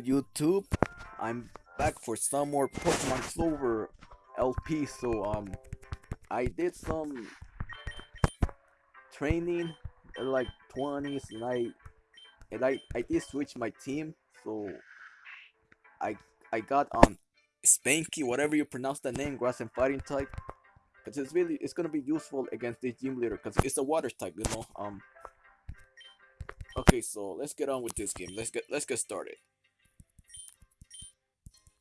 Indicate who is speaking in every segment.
Speaker 1: YouTube? I'm back for some more Pokemon Clover LP. So um, I did some training like 20s, and I and I I did switch my team. So I I got um Spanky, whatever you pronounce the name, grass and fighting type. Cause it's really it's gonna be useful against the gym leader, cause it's a water type, you know. Um. Okay, so let's get on with this game. Let's get let's get started.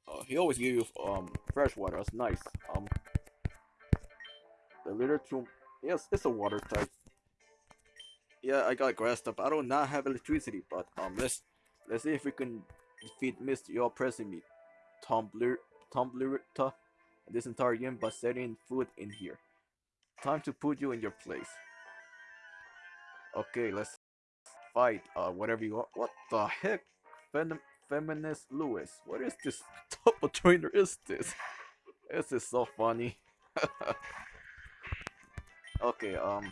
Speaker 1: Uh, he always give you um fresh water. That's nice. Um, the litter tomb. Yes, it's a water type. Yeah, I got grass up. I do not have electricity, but um, let's let's see if we can defeat Mr. You're pressing me, Tumbler, Tumbler, this entire game by setting food in here. Time to put you in your place. Okay, let's fight. Uh, whatever you want. What the heck? Fem Feminist Lewis. What is this of trainer is this? This is so funny. okay, um.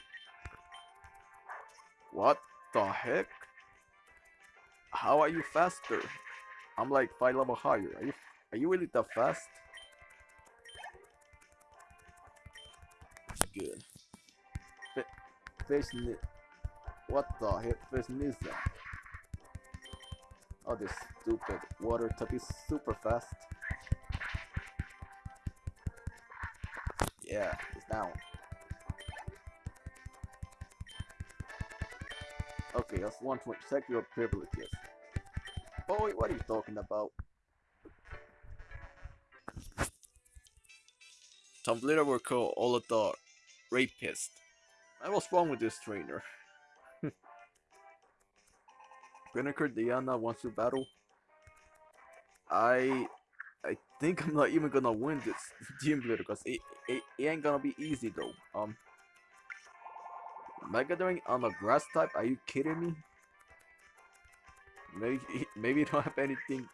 Speaker 1: What the heck? How are you faster? I'm like five level higher. Are you are you really that fast? Good. Fish What the heck fish is that? Oh, this stupid water type is super fast. Yeah, it's down. Okay, that's one to check your privileges. Oh, Boy, what are you talking about? Tumblr will call all of the rapist. I was wrong with this trainer. Spinnaker Diana wants to battle. I I think I'm not even gonna win this gym leader because it, it, it ain't gonna be easy though. Um Mega Drain on a grass type? Are you kidding me? Maybe maybe you don't have anything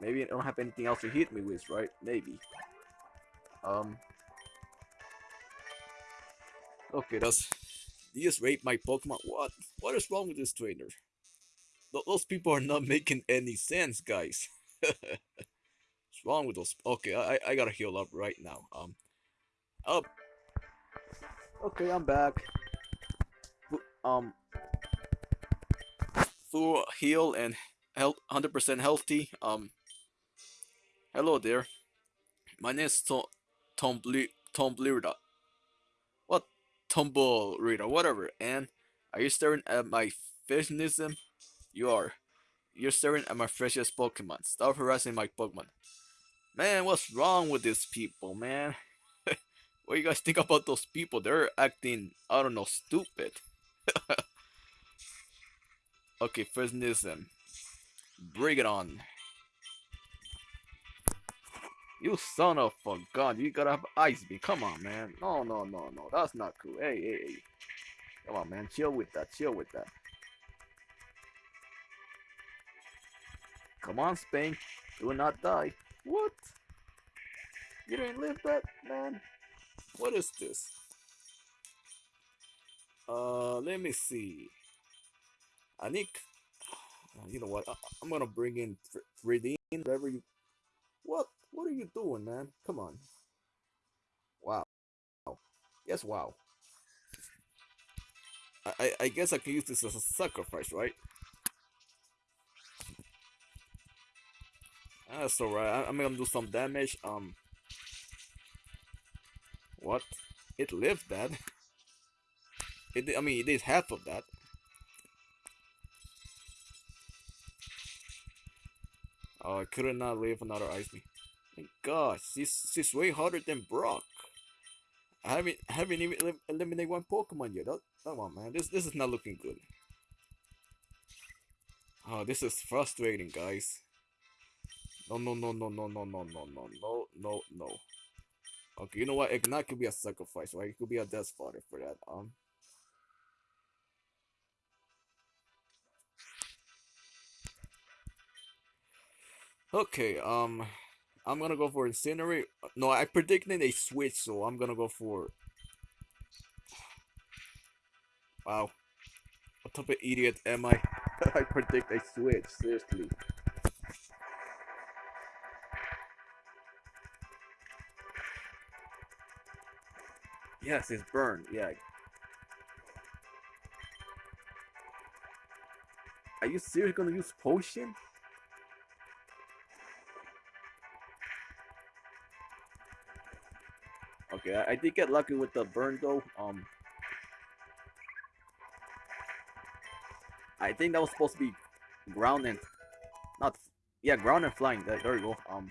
Speaker 1: Maybe I don't have anything else to hit me with, right? Maybe. Um Okay, that's you just raped my Pokemon. What? What is wrong with this trainer? Those people are not making any sense, guys. What's wrong with those? Okay, I I gotta heal up right now. Um, up. Okay, I'm back. Um, full heal and health, hundred percent healthy. Um, hello there. My name is Tom Tom Blirda. Tumble Reader, whatever. And are you staring at my fishnism? You are. You're staring at my freshest Pokemon. Stop harassing my Pokemon. Man, what's wrong with these people, man? what do you guys think about those people? They're acting, I don't know, stupid. okay, fishnism. Bring it on. You son of a gun. You gotta have ice beam. Come on, man. No, no, no, no. That's not cool. Hey, hey, hey. Come on, man. Chill with that. Chill with that. Come on, Spain. Do not die. What? You didn't live that, man? What is this? Uh, let me see. I. You know what? I, am gonna bring in Redeem, whatever you... You doing, man? Come on. Wow. Yes, wow. I, I guess I can use this as a sacrifice, right? That's alright. I'm gonna do some damage. Um. What? It lived that. It. I mean, it is half of that. Oh, I could not live another ice me. My gosh, this is way harder than Brock. I haven't haven't even elim eliminated one Pokemon yet. That, come on, man. This this is not looking good. Oh, this is frustrating, guys. No, no, no, no, no, no, no, no, no, no, no, no. Okay, you know what? Ignite could be a sacrifice, right? It could be a death fodder for that. Um. Okay, um. I'm gonna go for Incinerate. No, I predicted a switch, so I'm gonna go for... Wow. What type of idiot am I? I predict a switch, seriously. Yes, it's burned, yeah. Are you seriously gonna use potion? Okay, I, I did get lucky with the burn though. Um, I think that was supposed to be ground and not yeah ground and flying. There, there you go. Um,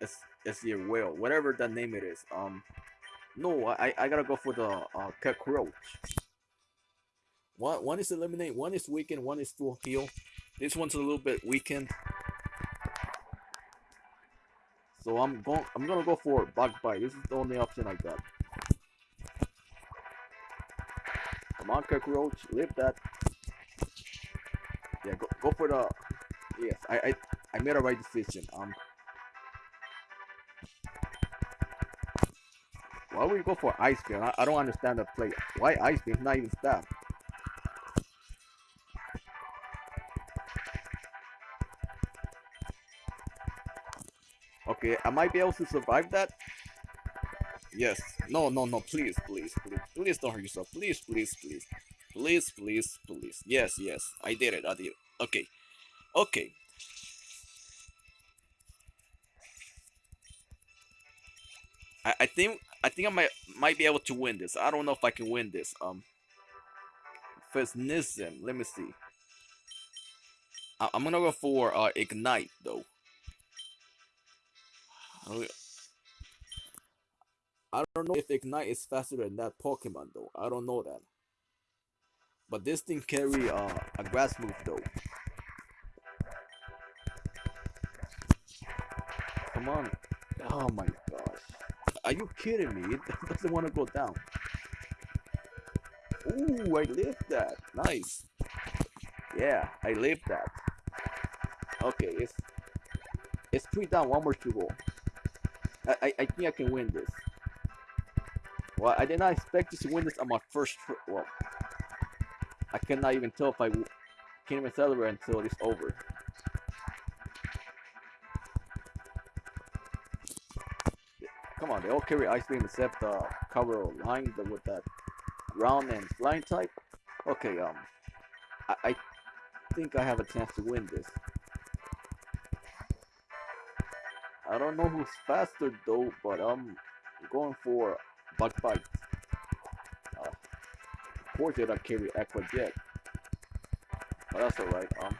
Speaker 1: it's it's the whale, whatever that name it is. Um, no, I I gotta go for the uh cockroach. One one is eliminate, one is weakened, one is full heal. This one's a little bit weakened. So I'm going I'm gonna go for bug bite. This is the only option I got. Come on cockroach, live that. Yeah, go go for the yes, I I, I made a right decision. Um Why would you go for ice beam? I, I don't understand the play. Why ice beam? Not even staff. Okay, I might be able to survive that. Yes. No, no, no. Please, please, please. Please don't hurt yourself. Please, please, please. Please, please, please. Yes, yes. I did it. I did it. Okay. Okay. I, I think I think I might might be able to win this. I don't know if I can win this. Um First Nism. Let me see. I, I'm gonna go for uh Ignite though. I don't know if Ignite is faster than that Pokemon though. I don't know that. But this thing carry uh, a grass move though. Come on. Oh my gosh. Are you kidding me? It doesn't want to go down. Ooh, I lived that. Nice. Yeah, I lived that. Okay, it's it's three down, one more to go. I, I, think I can win this. Well, I did not expect to win this on my first trip. Well, I cannot even tell if I can't even celebrate until it's over. Come on, they all carry ice beam except uh, cover line with that ground and flying type. Okay, um, I, I think I have a chance to win this. Don't know who's faster though, but I'm going for Bug Bite. Uh, of course they don't carry Aqua Jet. But that's alright, um.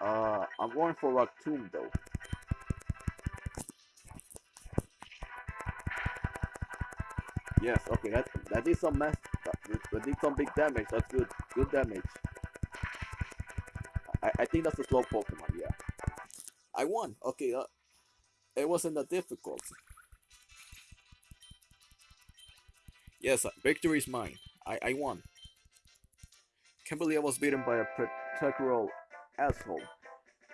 Speaker 1: Uh, I'm going for Rock Tomb though. Yes, okay, that that is some mess but did some big damage. That's good. Good damage. I, I think that's a slow Pokemon, yeah. I won. Okay, uh, it wasn't that difficult. Yes, uh, victory is mine. I, I won. Can't believe I was beaten by a particular asshole.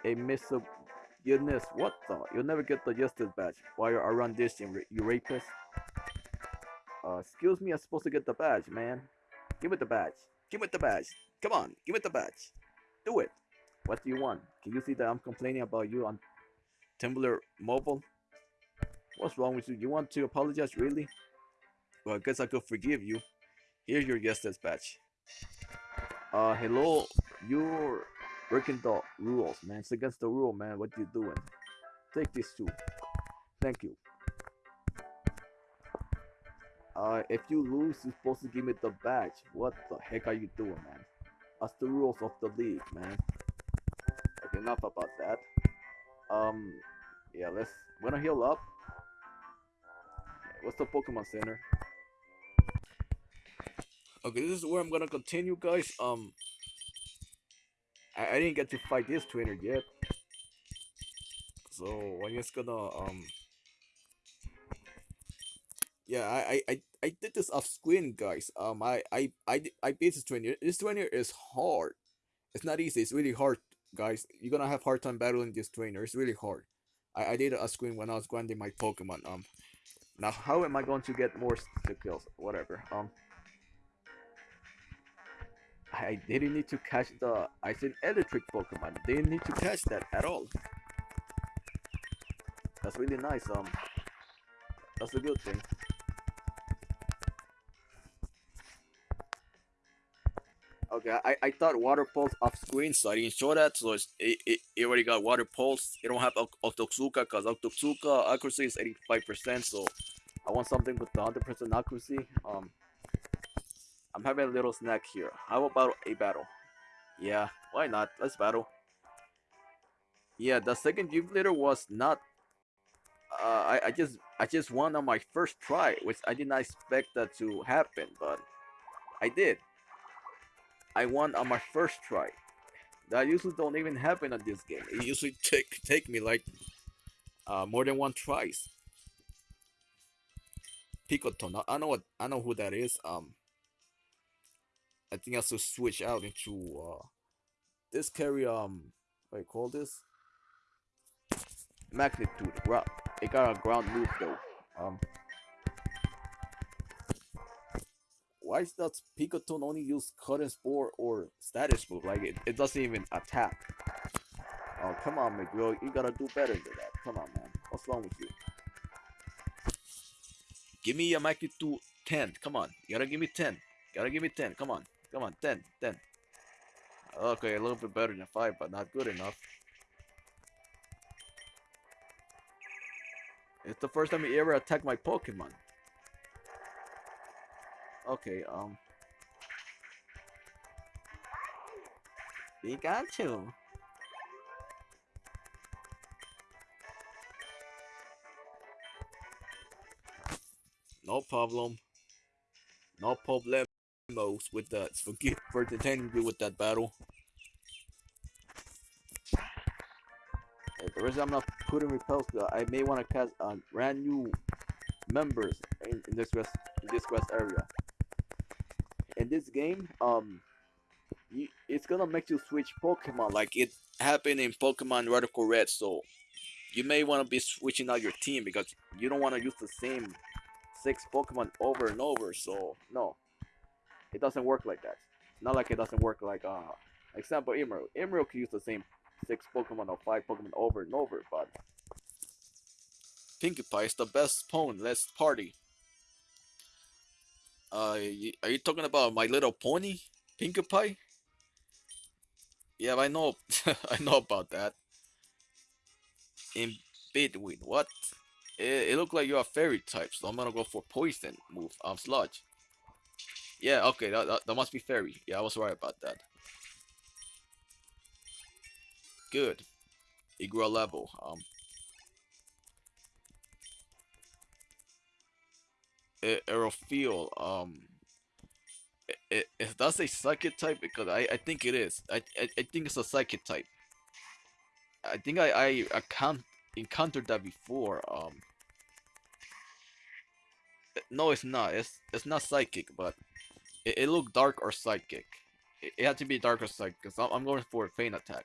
Speaker 1: A misogynist. What the? You'll never get the justice badge while you're around this, you rapist. Uh, excuse me, I'm supposed to get the badge, man. Give it the badge. Give it the badge. Come on, give it the badge. Do it. What do you want? Can you see that I'm complaining about you on Tumblr Mobile? What's wrong with you? You want to apologize, really? Well, I guess I could forgive you. Here's your justice badge. Uh, hello. You're breaking the rules, man. It's against the rule, man. What are you doing? Take this too. Thank you. Uh, if you lose, you're supposed to give me the badge. What the heck are you doing, man? That's the rules of the league, man. Okay, enough about that. Um, yeah, let's. We're gonna heal up. What's the Pokemon Center? Okay, this is where I'm gonna continue, guys. Um, I, I didn't get to fight this trainer yet, so I'm just gonna um yeah, I, I, I did this off screen, guys. Um, I, I, I, I beat this trainer. This trainer is hard. It's not easy. It's really hard, guys. You're gonna have hard time battling this trainer. It's really hard. I, I did a screen when I was grinding my Pokemon. Um, now how am I going to get more kills? Whatever. Um, I didn't need to catch the I said electric Pokemon. Didn't need to catch that at all. That's really nice. Um, that's a good thing. Okay, I, I thought water pulse off screen, so I didn't show that. So it, it, it already got water pulse. It don't have Octazooka because Octazooka accuracy is 85%. So I want something with 100% accuracy. Um, I'm having a little snack here. How about a battle? Yeah, why not? Let's battle. Yeah, the second leader was not. Uh, I, I just I just won on my first try, which I did not expect that to happen, but I did. I won on my first try. That usually don't even happen on this game. It usually take take me like uh, more than one tries. Picoton. I know what I know who that is. Um, I think I to switch out into uh, this carry. Um, what you call this? Magnitude. It got a ground move though. Um, why does Picoton only use Cut Current Spore or Status Move? Like, it, it doesn't even attack. Oh, come on, McGill. You gotta do better than that. Come on, man. What's wrong with you? Give me a magnitude 10. Come on. You gotta give me 10. You Gotta give me 10. Come on. Come on. 10. 10. Okay, a little bit better than 5, but not good enough. It's the first time you ever attacked my Pokemon. Okay, um. Pikachu. No problem. No problemos with that. Forget for entertaining you with that battle. the reason I'm not putting repels, I may want to cast uh, brand new members in, in this quest in this quest area in this game, um, you, it's gonna make you switch Pokemon like it happened in Pokemon Radical Red. So you may want to be switching out your team because you don't want to use the same six Pokemon over and over. So no, it doesn't work like that. Not like it doesn't work like uh, example Emerald. Emerald can use the same six Pokemon or five Pokemon over and over, but Pinkie Pie is the best opponent. Let's party. Uh, are you talking about My Little Pony, Pinkie Pie? Yeah, I know. I know about that. In between, what? It, it looked like you're a fairy type, so I'm gonna go for poison move. I'm um, sludge. Yeah, okay, that, that, that must be fairy. Yeah, I was right about that. Good. It grew a level. Um, Aerofield. Um, it, it, that's a psychic type because I, I think it is. I, I, I think it's a psychic type. I think I I, I can't encountered that before. Um, no, it's not. It's it's not psychic, but it, it looked dark or psychic. It, it had to be dark or psychic. Cause I'm, I'm going for a feint attack.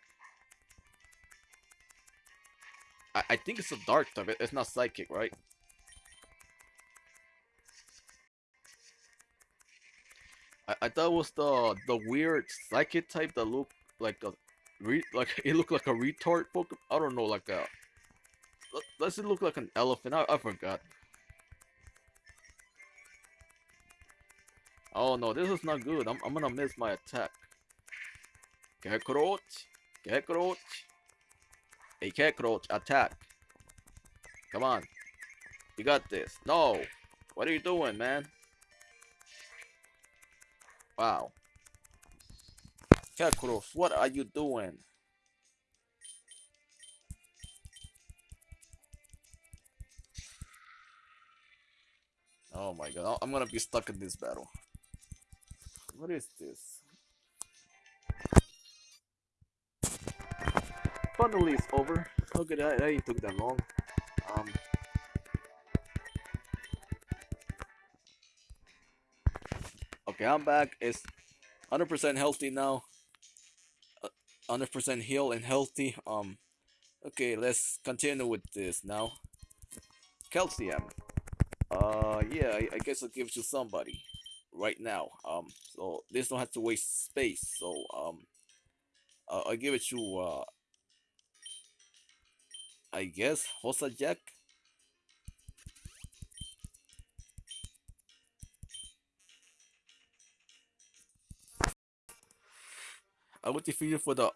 Speaker 1: I, I think it's a dark type. It, it's not psychic, right? I, I thought it was the the weird psychic type that looked like a re like it looked like a retard Pokemon. I don't know, like a does it look like an elephant? I, I forgot. Oh no, this is not good. I'm I'm gonna miss my attack. Cockroach, cockroach, a cockroach attack. Come on, you got this. No, what are you doing, man? Wow. Kekros, what are you doing? Oh my god, I'm gonna be stuck in this battle. What is this? Finally it's over. Okay, that, took that long. Um, Okay, I'm back. It's 100% healthy now. 100% uh, heal and healthy. Um, Okay, let's continue with this now. Calcium. Uh, yeah, I, I guess I'll give it to somebody right now. Um, so this don't have to waste space. So um, uh, I'll give it to uh, I guess Hosa Jack. You for the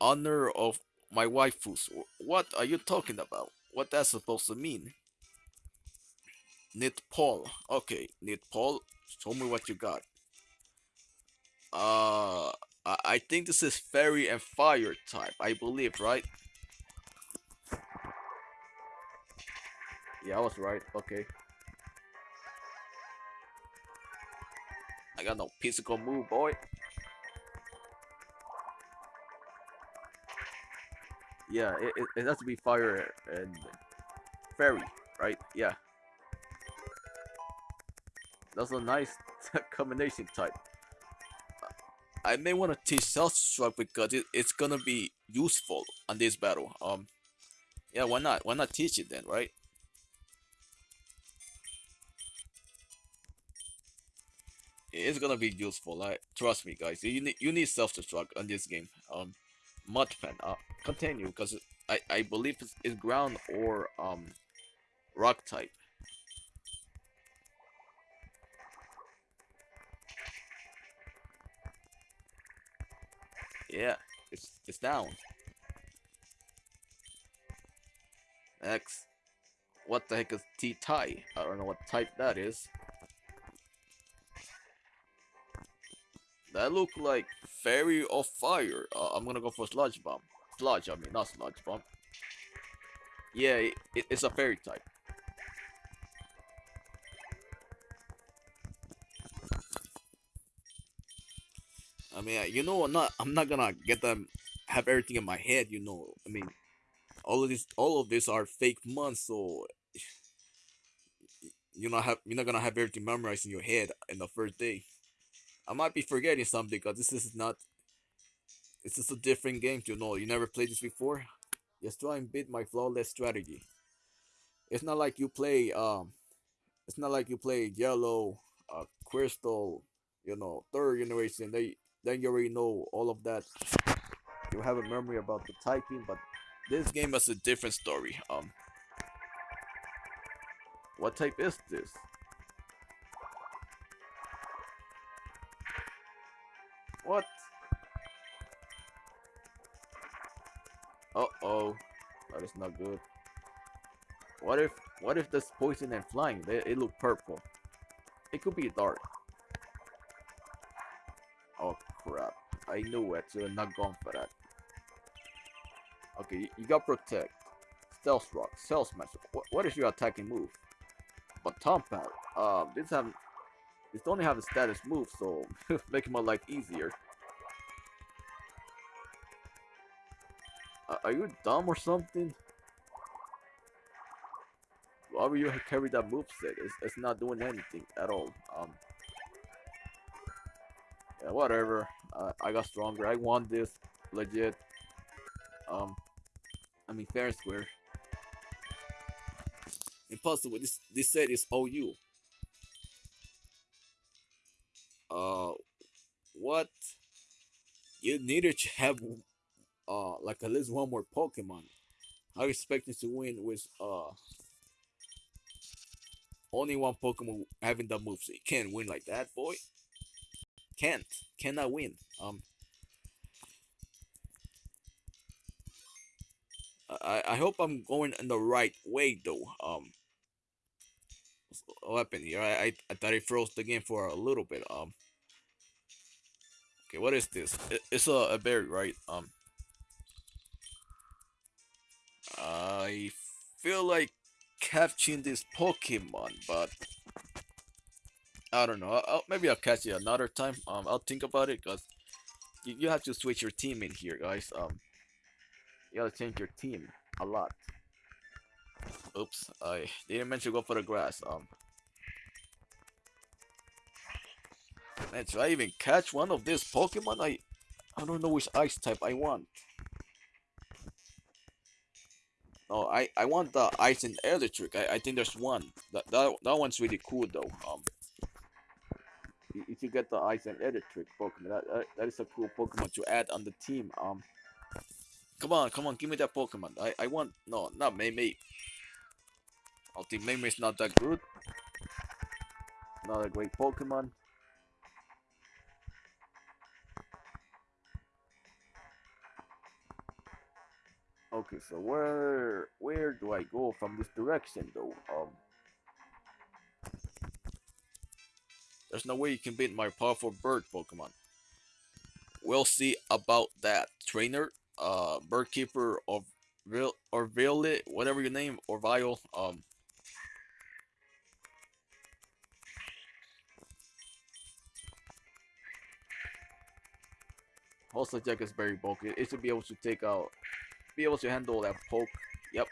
Speaker 1: honor of my waifus. What are you talking about? What that's supposed to mean? Knit Paul. Okay, Knit Paul, show me what you got. Uh, I, I think this is fairy and fire type, I believe, right? Yeah, I was right. Okay. I got no physical move, boy. Yeah, it, it, it has to be fire and fairy, right? Yeah. That's a nice combination type. I may want to teach self-destruct because it, it's gonna be useful on this battle. Um, yeah, why not? Why not teach it then, right? It's gonna be useful. Like, trust me, guys. You need you need self-destruct on this game. Um, Mudpen. Uh, continue because I I believe it's, it's ground or um rock type. Yeah, it's it's down. X. What the heck is T-Tai? I don't know what type that is. That look like Fairy of Fire. Uh, I'm gonna go for Sludge Bomb. Sludge, I mean, not Sludge Bomb. Yeah, it, it, it's a Fairy type. I mean, you know, I'm not, I'm not gonna get them, have everything in my head, you know. I mean, all of this, all of these are fake months, so you're not have, you're not gonna have everything memorized in your head in the first day. I might be forgetting something because this is not. This is a different game, you know. You never played this before. Just try and beat my flawless strategy. It's not like you play. Um, it's not like you play yellow, uh, crystal, you know, third generation. They then you already know all of that. You have a memory about the typing, but this game has a different story. Um, what type is this? What? Uh-oh. That is not good. What if what if this poison and flying? They, it look purple. It could be dark. Oh crap. I knew it, so I'm not going for that. Okay, you, you got protect. Stealth rock, stealth smash. What, what is your attacking move? But Tom Pad. Um, this have this only have a status move, so make my life easier. Uh, are you dumb or something? Why would you carry that move set? It's, it's not doing anything at all. Um. Yeah, whatever. Uh, I got stronger. I won this. Legit. Um. I mean, fair and square. Impossible. This this set is OU. Uh, what? You needed to have uh like at least one more Pokemon. I expecting to win with uh only one Pokemon having the moves. You can't win like that, boy. Can't. Cannot win. Um I I hope I'm going in the right way though. Um what happened here? I, I, I thought it froze the game for a little bit. Um Okay, what is this? It's a, a berry, right? Um I feel like catching this Pokemon, but I don't know. I'll, maybe I'll catch it another time. Um, I'll think about it because you, you have to switch your team in here, guys. Um, you gotta change your team a lot. Oops, I didn't mention go for the grass. Um, man, should I even catch one of these Pokemon? I I don't know which ice type I want. No, I I want the ice and electric. I, I think there's one. That that that one's really cool though. Um, you, you get the ice and electric Pokemon. That, that that is a cool Pokemon to add on the team. Um, come on, come on, give me that Pokemon. I I want no, not May May. I think May May's not that good. Not a great Pokemon. Okay, so where where do I go from this direction though? Um There's no way you can beat my powerful bird Pokemon. We'll see about that. Trainer, uh bird keeper of Vil or Violet, whatever your name, or Vile, um Also, Jack is very bulky. It should be able to take out be able to handle that poke. Yep.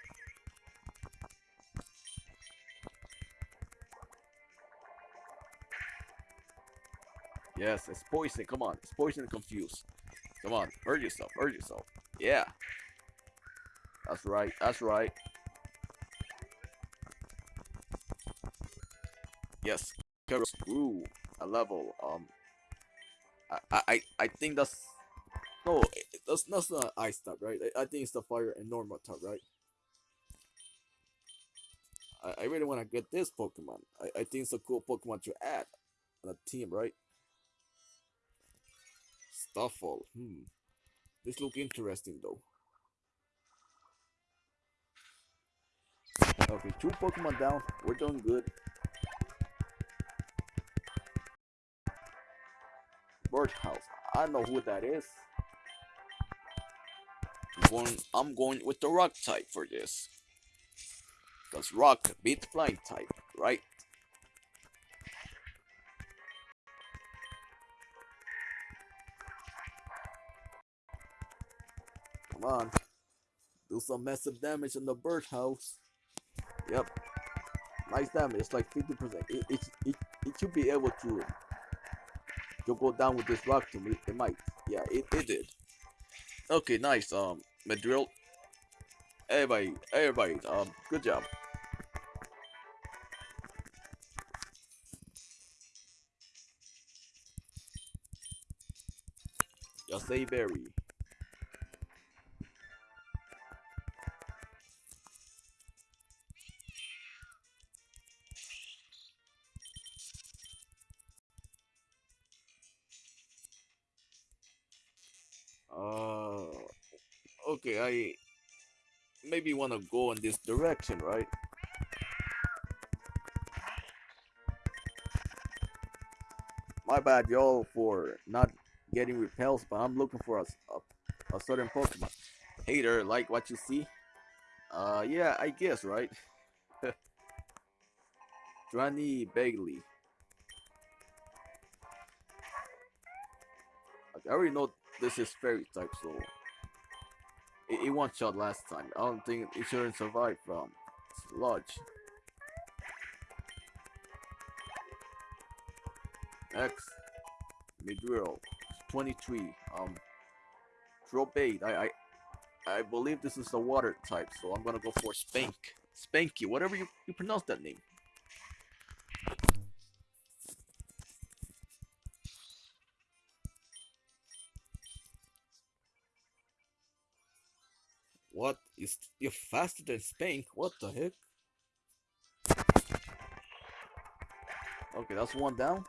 Speaker 1: Yes, it's poison. Come on. It's poison confused. Come on. Hurt yourself. Hurt yourself. Yeah. That's right. That's right. Yes. Ooh, a level. Um, I, I, I think that's no, that's that's not ice type, right? I, I think it's the fire and normal type, right? I, I really want to get this Pokemon. I, I think it's a cool Pokemon to add on a team, right? Stuffle. Hmm. This look interesting though. Okay, two Pokemon down. We're doing good. Birdhouse. I know who that is. I'm going, I'm going with the rock type for this. Because rock beat flying type, right? Come on. Do some massive damage in the birdhouse. Yep. Nice damage. It's like 50%. It, it, it, it should be able to, to go down with this rock to me. It might. Yeah, it, it did. Okay, nice. Um, Madrill. Everybody, everybody. Um, good job. Say berry. Okay, I maybe want to go in this direction, right? My bad, y'all, for not getting repels, but I'm looking for a, a, a certain Pokemon. Hater, like what you see? Uh, yeah, I guess, right? Drani Bagley. Okay, I already know this is fairy type, so it, one shot last time. I don't think it shouldn't survive from Sludge. X Midrill 23 um throw bait I, I I believe this is the water type so I'm gonna go for Spank Spanky whatever you, you pronounce that name What? You're faster than Spank? What the heck? Okay, that's one down.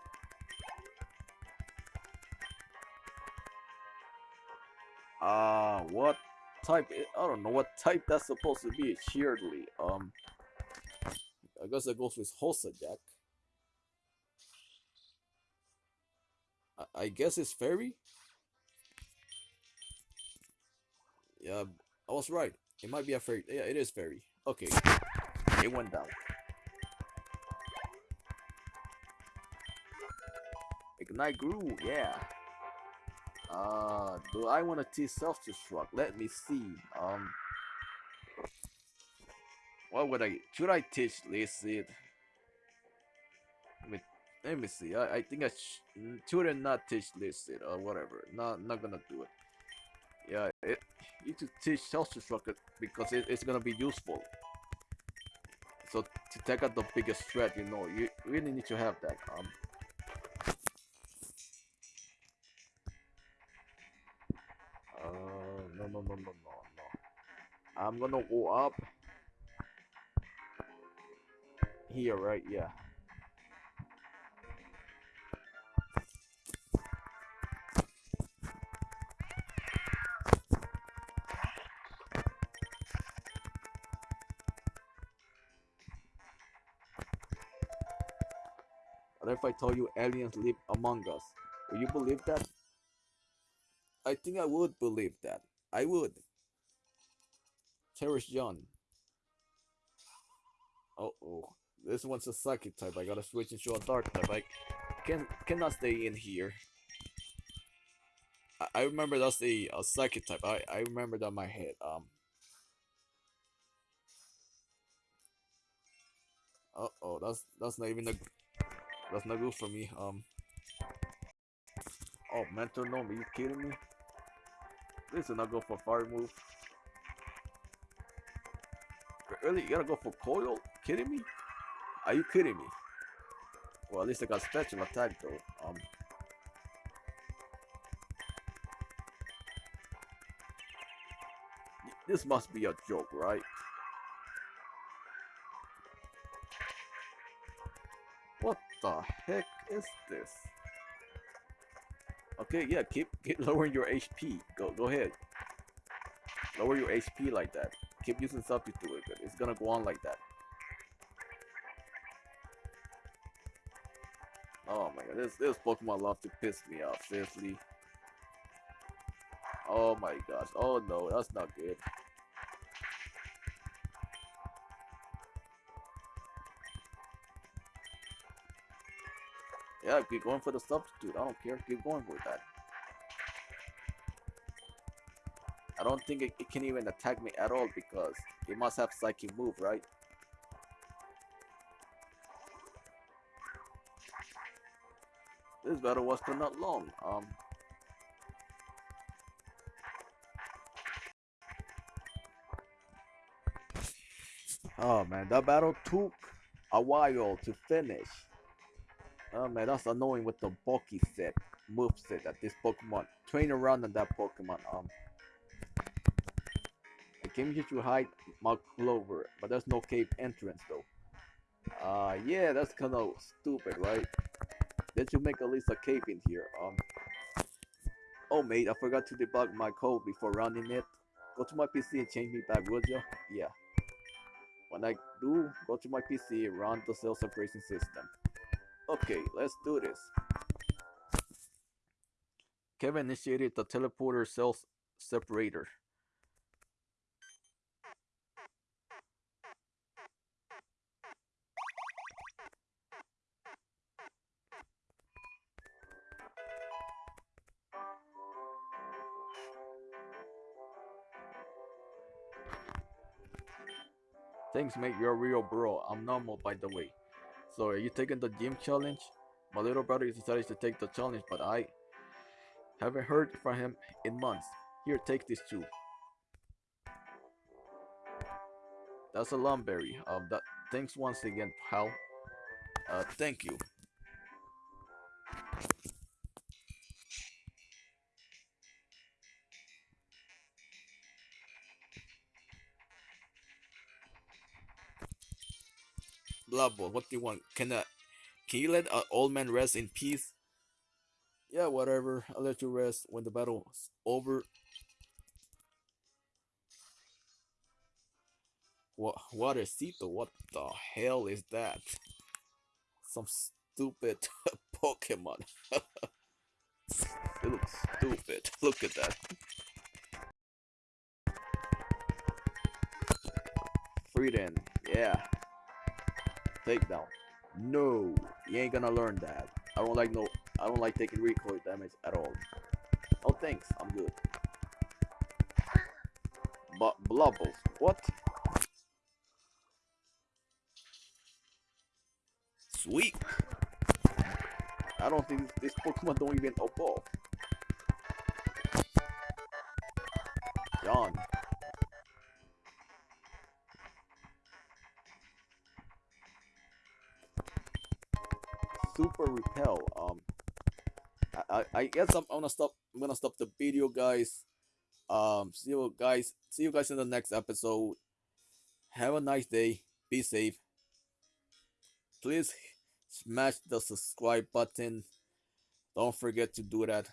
Speaker 1: Uh, what type? I don't know what type that's supposed to be. Sheardly. Um, I guess that goes with Jack. I, I guess it's fairy. Yeah, I was right. It might be a fairy. Yeah, it is fairy. Okay. It went down. Ignite grew, yeah. Uh, do I want to teach self-destruct? Let me see. Um, what would I? Should I teach Licit? Let me let me see. I, I think I sh shouldn't not teach Licit or whatever. Not not gonna do it. It, you should teach self-destruct because it, it's gonna be useful. So to take out the biggest threat, you know, you really need to have that. Um, uh, no, no, no, no, no, no. I'm gonna go up here, right? Yeah. If I told you aliens live among us? Will you believe that? I think I would believe that. I would. Cherish John. Uh oh. This one's a psychic type. I gotta switch into a dark type. I can cannot stay in here. I, I remember that's the a psychic type. I, I remember that in my head. Um Uh oh, that's that's not even a that's not good for me. Um. Oh, mental gnome, are you kidding me? This is not good for fire move. Really, you gotta go for coil? Kidding me? Are you kidding me? Well, at least I got special attack though. Um. This must be a joke, right? The heck is this? Okay, yeah, keep keep lowering your HP. Go go ahead. Lower your HP like that. Keep using substitute, but it's gonna go on like that. Oh my god, this this Pokemon love to piss me off, seriously. Oh my gosh. Oh no, that's not good. Yeah, keep going for the substitute. I don't care. Keep going for that. I don't think it, it can even attack me at all because it must have psychic move, right? This battle was for not long. Um. Oh man, that battle took a while to finish. Oh man, that's annoying with the bulky set, move set that this Pokemon train around on that Pokemon. Um, I came here to hide my Clover, but there's no cave entrance though. Uh, yeah, that's kind of stupid, right? They you make at least a cave in here. Um, oh mate, I forgot to debug my code before running it. Go to my PC and change me back, would ya? Yeah. When I do, go to my PC, run the cell separation system. Okay, let's do this. Kevin initiated the teleporter cell separator. Thanks mate, you're a real bro. I'm normal by the way. So are you taking the gym challenge? My little brother decided to take the challenge, but I haven't heard from him in months. Here, take this too. That's a lumberry. Um, that thanks once again, pal. Uh, thank you. What do you want? Can uh, can you let an old man rest in peace? Yeah, whatever. I'll let you rest when the battle's over. What what is Cito? What the hell is that? Some stupid Pokemon. it looks stupid. Look at that. Freedom, yeah. Takedown. No, you ain't gonna learn that. I don't like no. I don't like taking recoil damage at all. Oh, thanks. I'm good. But Blubbles, what? Sweet. I don't think this Pokemon don't even evolve. I, guess I'm gonna stop. I'm gonna stop the video, guys. Um, see you guys. See you guys in the next episode. Have a nice day. Be safe. Please smash the subscribe button. Don't forget to do that.